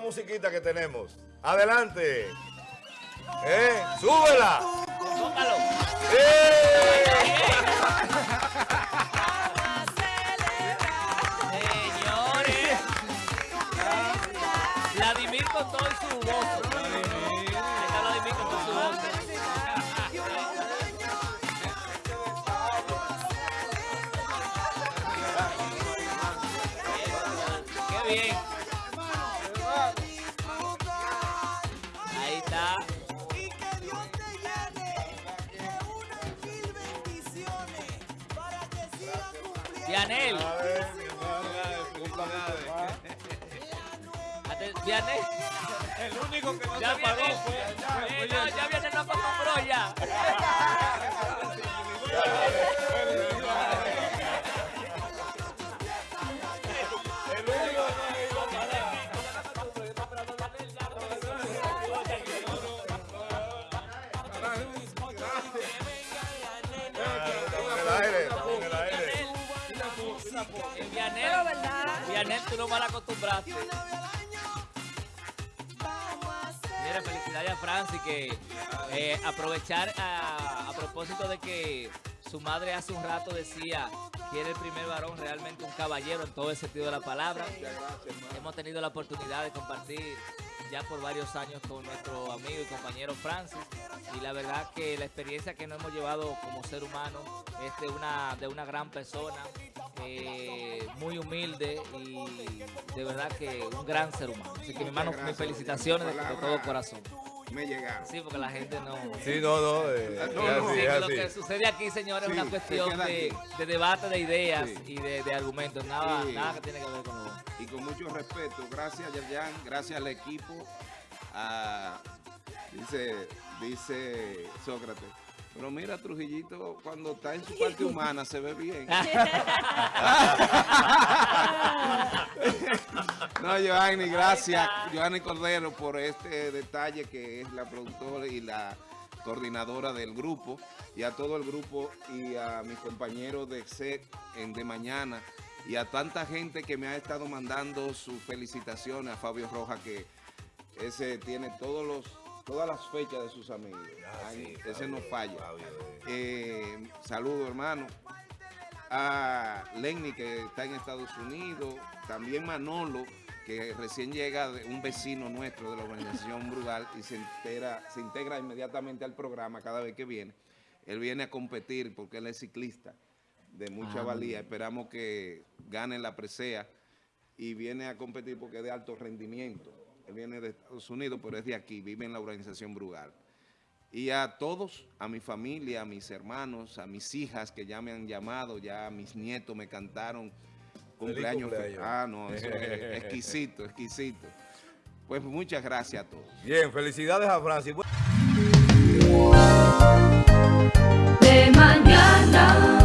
musiquita que tenemos. Adelante. ¿Eh? ¡Súbela! Tócalo. Señores. Vladimir con todo y su voz. Y que Dios te llene de unas mil bendiciones para que sigas cumpliendo. El único que no Ya se viene. fue. No, ya Vianel, tú no mal acostumbraste. Mira, felicidades a Francis que eh, aprovechar a, a propósito de que su madre hace un rato decía que era el primer varón realmente un caballero en todo el sentido de la palabra. Hemos tenido la oportunidad de compartir ya por varios años con nuestro amigo y compañero Francis y la verdad que la experiencia que nos hemos llevado como ser humano es de una, de una gran persona, eh, muy humilde y de verdad que un gran ser humano. Así que mi hermano, mis felicitaciones de, de todo corazón. Me llegaron. Sí, porque la gente no... Sí, no, no. eh, No, es no. así, Sí, es que lo así. que sucede aquí, señores, es una cuestión de, debate de ideas Sí. y de, de argumentos, nada, Sí. nada que tiene que ver con lo Y con mucho respeto, gracias Yayan, gracias al equipo. a- dice, dice Sócrates. Pero mira, Trujillito, cuando está en su parte humana se ve bien. No, Joanny, gracias. Joanny Cordero por este detalle que es la productora y la coordinadora del grupo. Y a todo el grupo y a mis compañeros de SEC en De Mañana. Y a tanta gente que me ha estado mandando sus felicitaciones. A Fabio Roja que ese tiene todos los todas las fechas de sus amigos. Ay, ese no falla. Eh, saludo hermano a Lenny que está en Estados Unidos, también Manolo que recién llega de un vecino nuestro de la organización Brugal y se entera, se integra inmediatamente al programa cada vez que viene. Él viene a competir porque él es ciclista de mucha Ah, valía. Esperamos que gane la presea y viene a competir porque es de alto rendimiento. Él viene de Estados Unidos, pero es de aquí, vive en la organización Brugal. Y a todos, a mi familia, a mis hermanos, a mis hijas que ya me han llamado, ya mis nietos me cantaron Cumpleaños. cumpleaños. Ah, no, eso exquisito, exquisito. Pues muchas gracias a todos. Bien, felicidades a Francis. De mañana.